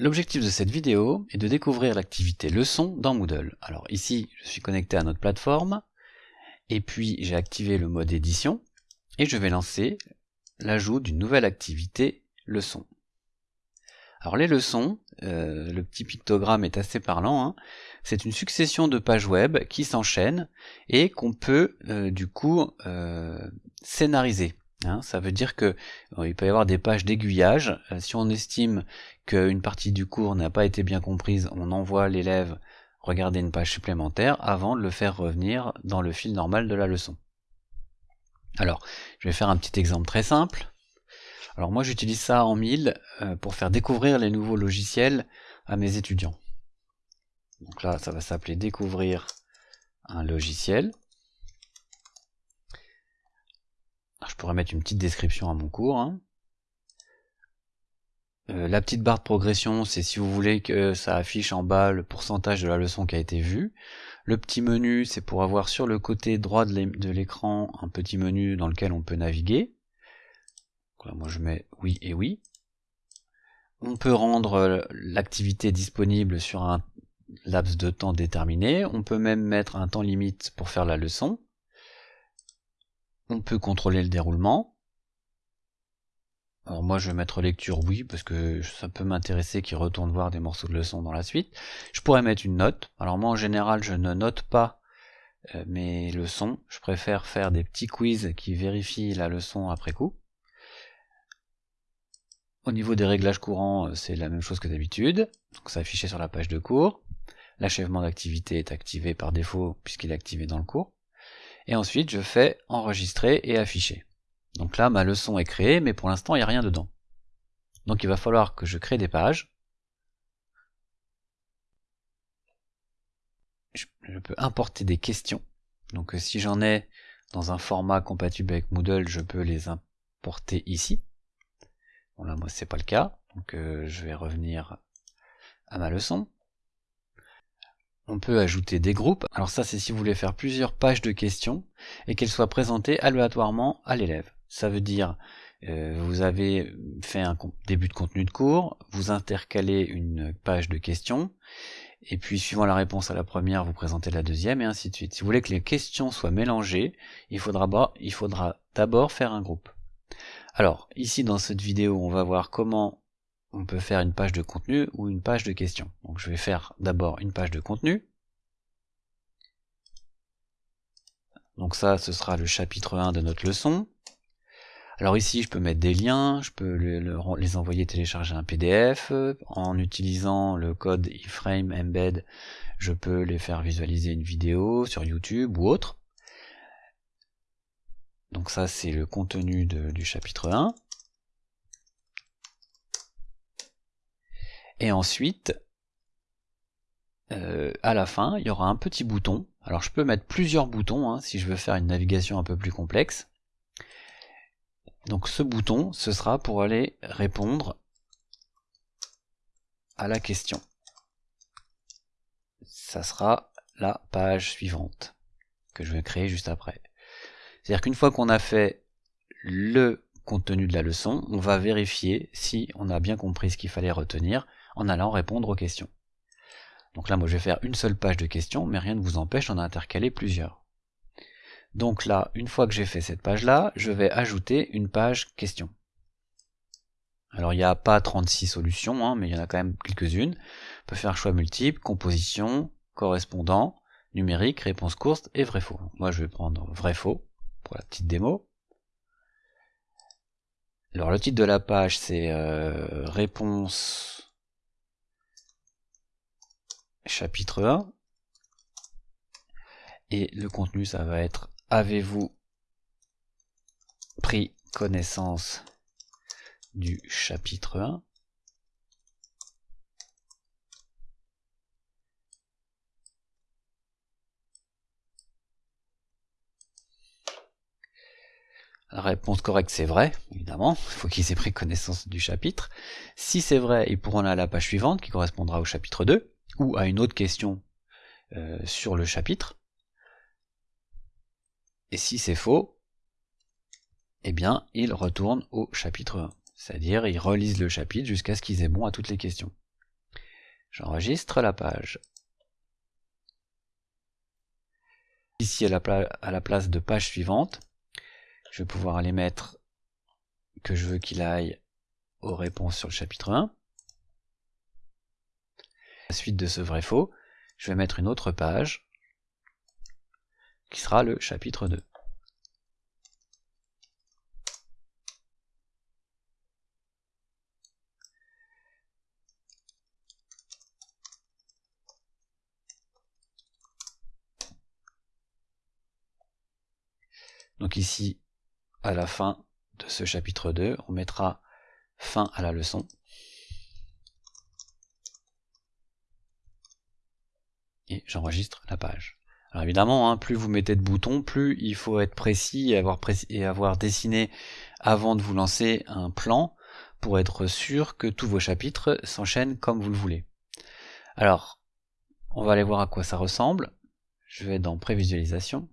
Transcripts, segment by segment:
L'objectif de cette vidéo est de découvrir l'activité leçon dans Moodle. Alors ici, je suis connecté à notre plateforme, et puis j'ai activé le mode édition, et je vais lancer l'ajout d'une nouvelle activité leçon. Alors les leçons, euh, le petit pictogramme est assez parlant, hein. c'est une succession de pages web qui s'enchaînent et qu'on peut euh, du coup euh, scénariser. Hein. ça veut dire que il peut y avoir des pages d'aiguillage. si on estime qu'une partie du cours n'a pas été bien comprise, on envoie l'élève regarder une page supplémentaire avant de le faire revenir dans le fil normal de la leçon. Alors, je vais faire un petit exemple très simple. Alors moi j'utilise ça en 1000 euh, pour faire découvrir les nouveaux logiciels à mes étudiants. Donc là ça va s'appeler découvrir un logiciel. je pourrais mettre une petite description à mon cours. Hein. Euh, la petite barre de progression, c'est si vous voulez que ça affiche en bas le pourcentage de la leçon qui a été vue. Le petit menu, c'est pour avoir sur le côté droit de l'écran un petit menu dans lequel on peut naviguer moi je mets oui et oui. On peut rendre euh, l'activité disponible sur un laps de temps déterminé. On peut même mettre un temps limite pour faire la leçon. On peut contrôler le déroulement. Alors moi je vais mettre lecture oui parce que ça peut m'intéresser qu'il retourne voir des morceaux de leçon dans la suite. Je pourrais mettre une note. Alors moi en général je ne note pas euh, mes leçons. Je préfère faire des petits quiz qui vérifient la leçon après coup. Au niveau des réglages courants, euh, c'est la même chose que d'habitude. Donc c'est affiché sur la page de cours. L'achèvement d'activité est activé par défaut puisqu'il est activé dans le cours. Et ensuite, je fais enregistrer et afficher. Donc là, ma leçon est créée, mais pour l'instant, il n'y a rien dedans. Donc il va falloir que je crée des pages. Je, peux importer des questions. Donc euh, si j'en ai dans un format compatible avec Moodle, je peux les importer ici. Bon là moi c'est pas le cas, donc euh, je vais revenir à ma leçon. On peut ajouter des groupes, alors ça c'est si vous voulez faire plusieurs pages de questions et qu'elles soient présentées aléatoirement à l'élève. Ça veut dire euh, vous avez fait un début de contenu de cours, vous intercalez une page de questions, et puis suivant la réponse à la première, vous présentez la deuxième, et ainsi de suite. Si vous voulez que les questions soient mélangées, il faudra d'abord faire un groupe. Alors, ici dans cette vidéo, on va voir comment on peut faire une page de contenu ou une page de questions. Donc je vais faire d'abord une page de contenu. Donc ça, ce sera le chapitre 1 de notre leçon. Alors ici, je peux mettre des liens, je peux les envoyer télécharger un PDF. En utilisant le code iframe embed, je peux les faire visualiser une vidéo sur YouTube ou autre. Donc ça c'est le contenu du chapitre 1. Et ensuite, euh, à la fin, il y aura un petit bouton. Alors je peux mettre plusieurs boutons hein, si je veux faire une navigation un peu plus complexe. Donc ce bouton, ce sera pour aller répondre à la question. Ça sera la page suivante que je vais créer juste après. C'est-à-dire qu'une fois qu'on a fait le contenu de la leçon, on va vérifier si on a bien compris ce qu'il fallait retenir en allant répondre aux questions. Donc là, moi, je vais faire une seule page de questions, mais rien ne vous empêche d'en intercaler plusieurs. Donc là, une fois que j'ai fait cette page-là, je vais ajouter une page question. Alors il n'y a pas 36 solutions, hein, mais il y en a quand même quelques-unes. On peut faire choix multiple, composition, correspondant, numérique, réponse courte et vrai-faux. Moi je vais prendre vrai-faux pour la petite démo. Alors le titre de la page c'est euh, réponse chapitre 1 et le contenu ça va être avez-vous pris connaissance du chapitre 1 La réponse correcte c'est vrai, évidemment, il faut qu'ils aient pris connaissance du chapitre. Si c'est vrai, ils pourront aller à la page suivante qui correspondra au chapitre 2, ou à une autre question euh, sur le chapitre. Et si c'est faux, eh bien, ils retournent au chapitre 1. C'est-à-dire, ils relisent le chapitre jusqu'à ce qu'ils aient bon à toutes les questions. J'enregistre la page. Ici, à la, à la, place de page suivante, je vais pouvoir aller mettre que je veux qu'il aille aux réponses sur le chapitre 1. La suite de ce vrai-faux, je vais mettre une autre page qui sera le chapitre 2. Donc ici, à la fin de ce chapitre 2, on mettra fin à la leçon. Et j'enregistre la page. Alors évidemment, hein, plus vous mettez de boutons, plus il faut être précis et avoir, dessiné avant de vous lancer un plan pour être sûr que tous vos chapitres s'enchaînent comme vous le voulez. Alors, on va aller voir à quoi ça ressemble. Je vais dans prévisualisation.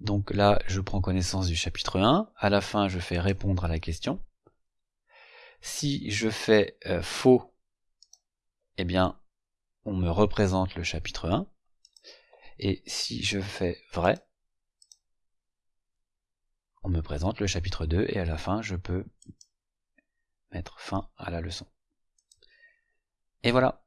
Donc là, je prends connaissance du chapitre 1. À la fin, je fais répondre à la question. Si je fais euh, faux, eh bien, on me représente le chapitre 1. Et si je fais vrai, on me présente le chapitre 2 et à la fin, je peux mettre fin à la leçon. Et voilà.